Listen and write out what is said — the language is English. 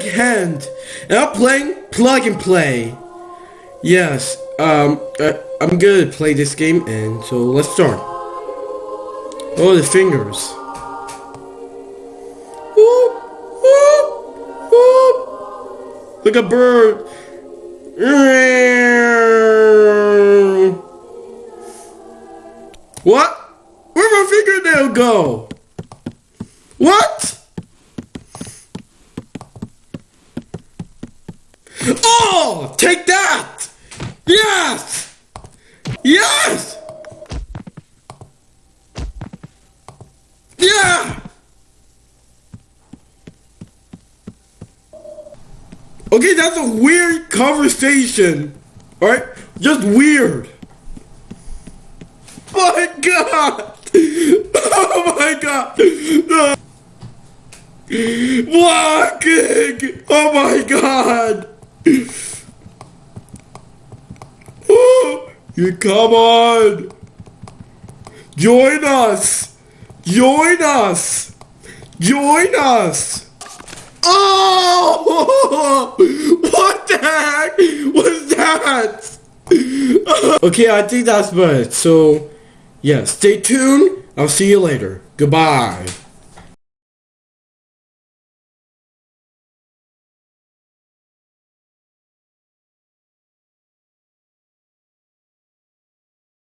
hand, and I'm playing plug and play. Yes, um, I, I'm gonna play this game, and so let's start. Oh, the fingers. Whoop, whoop. Look a bird. What? Where'd my fingernail go? What? Oh, take that! Yes! Yes! Yeah! Okay, that's a weird conversation. Alright? Just weird. Oh my god! Oh my god! Walking! Oh my god! You come on! Join us! Join us! Join us! Oh! What the heck was that? okay, I think that's about it. So, yeah, stay tuned. I'll see you later. Goodbye.